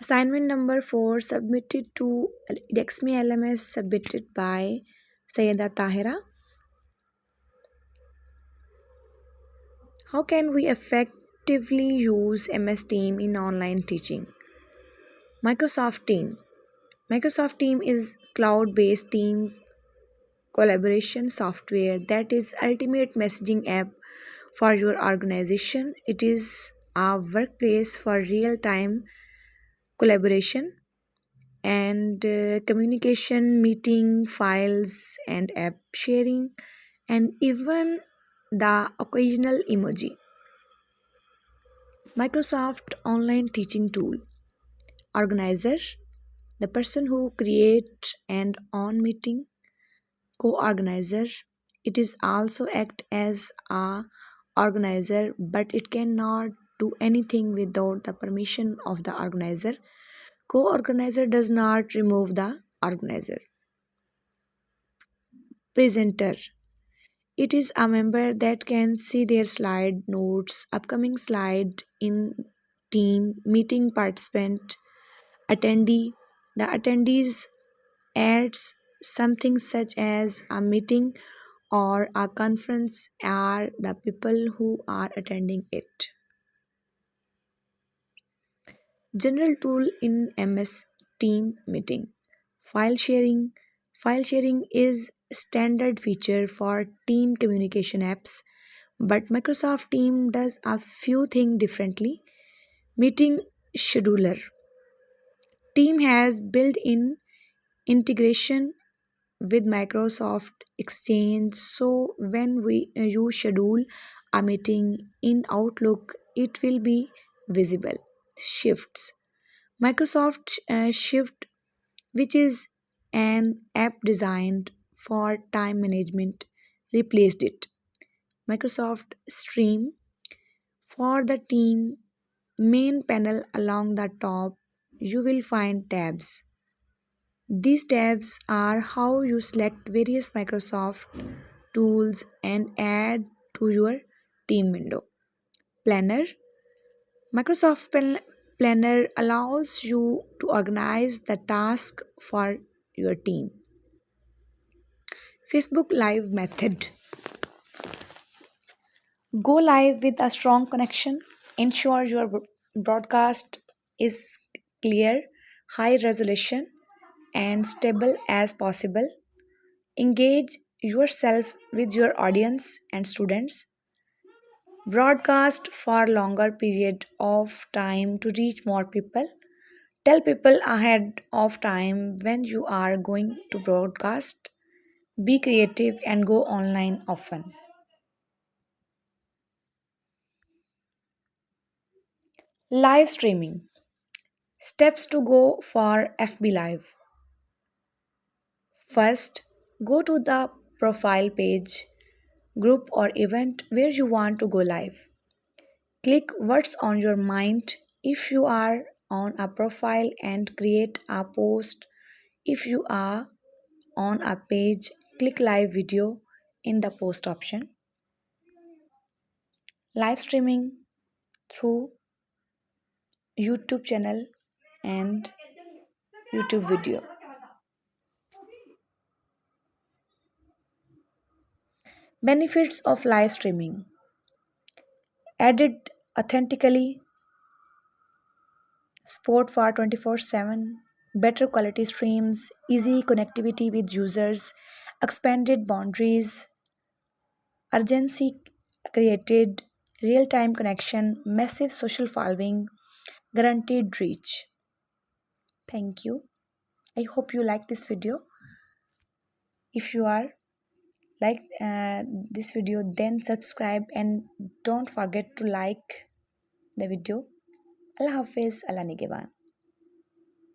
Assignment number 4 submitted to Dexme LMS submitted by Sayeda Tahira. How can we effectively use MS Team in online teaching? Microsoft Team. Microsoft Team is cloud-based team collaboration software that is ultimate messaging app for your organization. It is a workplace for real-time collaboration and uh, communication, meeting, files, and app sharing, and even the occasional emoji. Microsoft Online Teaching Tool Organizer the person who creates and on meeting co-organizer it is also act as a organizer but it cannot do anything without the permission of the organizer. Co-organizer does not remove the organizer. Presenter. It is a member that can see their slide notes upcoming slide in team meeting participant attendee. The attendees adds something such as a meeting or a conference are the people who are attending it general tool in ms team meeting. File sharing. File sharing is standard feature for team communication apps but microsoft team does a few things differently. Meeting scheduler. Team has built-in integration with microsoft exchange so when we you schedule a meeting in outlook it will be visible shifts. Microsoft uh, shift which is an app designed for time management replaced it. Microsoft stream for the team main panel along the top you will find tabs. These tabs are how you select various microsoft tools and add to your team window. Planner microsoft planner allows you to organize the task for your team facebook live method Go live with a strong connection. Ensure your broadcast is clear, high resolution, and stable as possible. Engage yourself with your audience and students. Broadcast for longer period of time to reach more people. Tell people ahead of time when you are going to broadcast. Be creative and go online often. Live streaming. Steps to go for FB Live. First, go to the profile page, group, or event where you want to go live. Click What's on your mind if you are on a profile and create a post. If you are on a page, click Live Video in the post option. Live streaming through YouTube channel and YouTube video. Benefits of live streaming. Added authentically, support for 24 7, better quality streams, easy connectivity with users, expanded boundaries, urgency created, real time connection, massive social following, guaranteed reach. Thank you. I hope you like this video. If you are like uh, this video then subscribe and don't forget to like the video. Allah hafiz allah nigeban